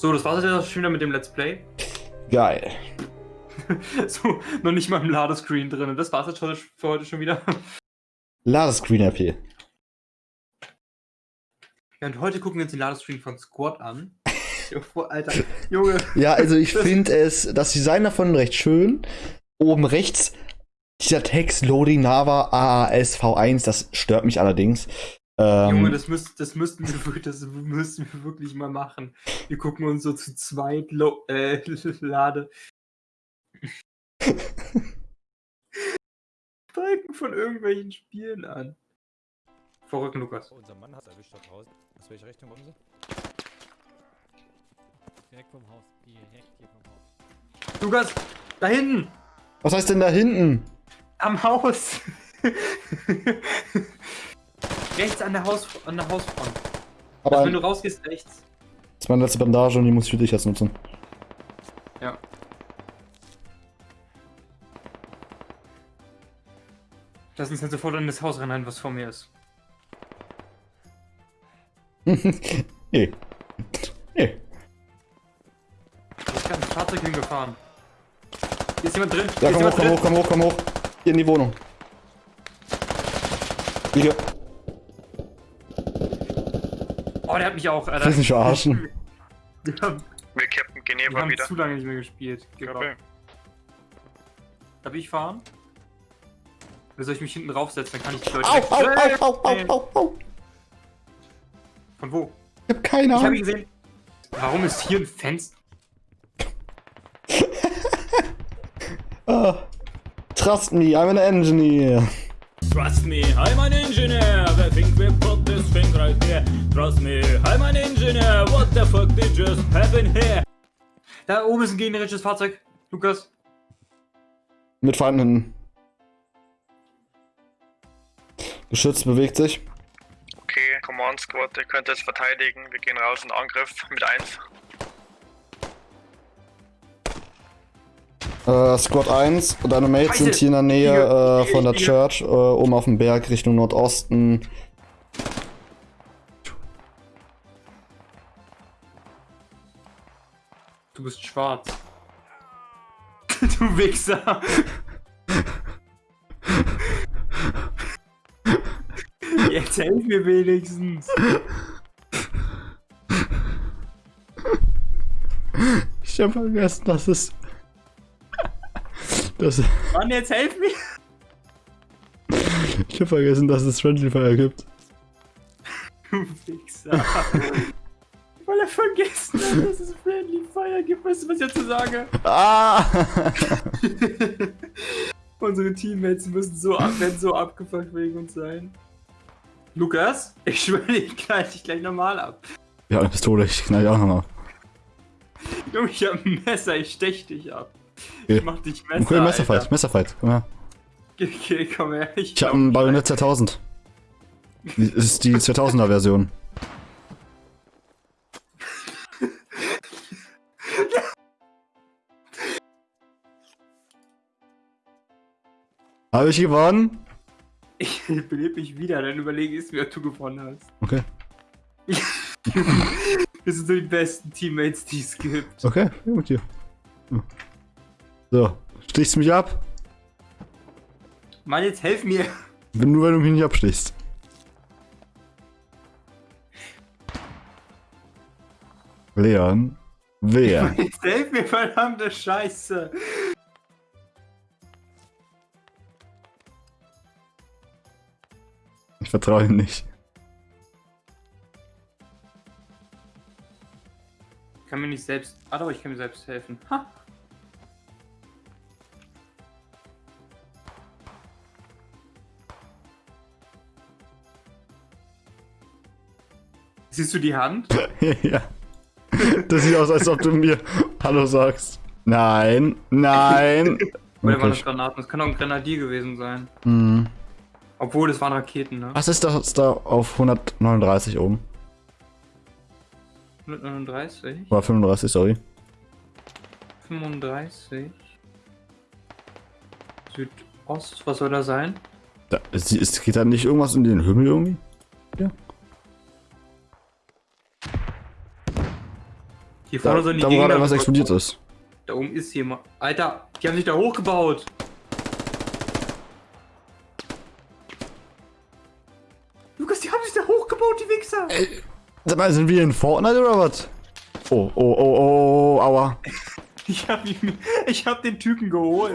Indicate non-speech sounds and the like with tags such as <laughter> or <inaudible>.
So, das war's jetzt schon wieder mit dem Let's Play. Geil. <laughs> so, noch nicht mal im Ladescreen drin. Das war's jetzt für heute schon wieder. Ladescreen RP. Ja, und heute gucken wir uns den Ladescreen von Squad an. <laughs> Alter, Junge. Ja, also ich finde es, das Design davon recht schön. Oben rechts dieser Text Loading Nava AAS V1, das stört mich allerdings. Ähm, Junge, das, müsst, das, müssten wir, das müssten wir wirklich mal machen. Wir gucken uns so zu zweit Lo äh, <laughs> Lade. <laughs> Balken von irgendwelchen Spielen an. Verrückt, Lukas. Oh, unser Mann hat erwischt da draußen. Aus welche Richtung kommen sie? Direkt vom Haus. Direkt hier vom Haus. Lukas, da hinten! Was heißt denn da hinten? Am Haus! <laughs> rechts an der, Haus, an der Hausfront. Aber also, wenn du rausgehst, rechts. Das ist meine letzte Bandage und die muss ich für dich jetzt nutzen. Ja. Lass uns jetzt sofort in das Haus rennen, was vor mir ist. nee. <laughs> Nee. Ich gerade ein Fahrzeug hingefahren. Hier ist jemand drin. Ja, komm hoch, komm hoch, komm hoch, komm hoch. Hier in die Wohnung. Hier. Oh, der hat mich auch, Alter. Willst mich verarschen? Wir <laughs> haben, wir Captain Geneva wir haben wieder. zu lange nicht mehr gespielt. Okay. Darf ich fahren? Oder soll ich mich hinten raufsetzen? Dann kann ich die Leute... Au, au, au, au, au, au, au. Von wo? Ich hab keine Ahnung. Ich hab ihn gesehen. Warum ist hier ein Fenster? oh, <laughs> trust me, I'm an engineer. Trust me, I'm an engineer. Trust me, I'm an engineer. What the fuck did just happen here? Da oben ist ein gegnerisches Fahrzeug. Lukas. Mit Feinden. Geschütz bewegt sich. Okay, Command Squad, ihr könnt jetzt verteidigen. Wir gehen raus in Angriff mit 1. Äh, Squad 1, deine Mates sind hier in der Nähe äh, von der Church, äh, oben auf dem Berg Richtung Nordosten. Du bist schwarz. <laughs> du Wichser. Jetzt helf mir wenigstens. Ich hab vergessen, dass es das Mann, jetzt helf mir! Ich hab vergessen, dass es Friendly Fire gibt. Du Wichser. Er vergessen hat, dass es Friendly Fire gibt. Weißt du, was ich dazu sage? Ah! <laughs> Unsere Teammates müssen so, ab, werden so abgefuckt wegen uns sein. Lukas, ich schwöre, ich knall dich gleich normal ab. Ja, eine Pistole, ich knall dich auch nochmal ab. Junge, ich hab ein Messer, ich stech dich ab. Okay. Ich mach dich Messer. Okay, Messerfight, Alter. Messerfight, komm her. Okay, komm her. Ich, ich hab einen Bayonet 2000. Das ist die 2000er Version. Habe ich gewonnen? Ich belebe mich wieder, dann überlege ich mir, ob du gewonnen hast. Okay. <laughs> Wir sind so die besten Teammates, die es gibt. Okay, mit dir. So, stichst du mich ab? Mann, jetzt helf mir. Nur, wenn du mich nicht abstichst. Leon, wer? <laughs> Jetzt helf mir, verdammte Scheiße. Ich vertraue ihm nicht. Ich kann mir nicht selbst... Ah doch, ich kann mir selbst helfen. Ha! Siehst du die Hand? <laughs> ja. Das sieht aus, als ob du mir Hallo sagst. Nein, nein. Oder waren das Granaten? Das kann auch ein Grenadier gewesen sein. Mhm. Obwohl, das waren Raketen, ne? Was ist das da auf 139 oben? 139? War 35, sorry. 35. Südost, was soll da sein? Da, ist, ist, geht da nicht irgendwas in den Himmel irgendwie? Ja. Hier Da, vorne sind die da wo gerade Gegner. was explodiert ist. Da oben ist jemand. Alter, die haben sich da hochgebaut. Wichser. Sag mal, sind wir in Fortnite oder was? Oh, oh, oh, oh, oh, aua. <laughs> Ich hab, ihn, ich hab den Typen geholt.